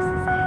Texas.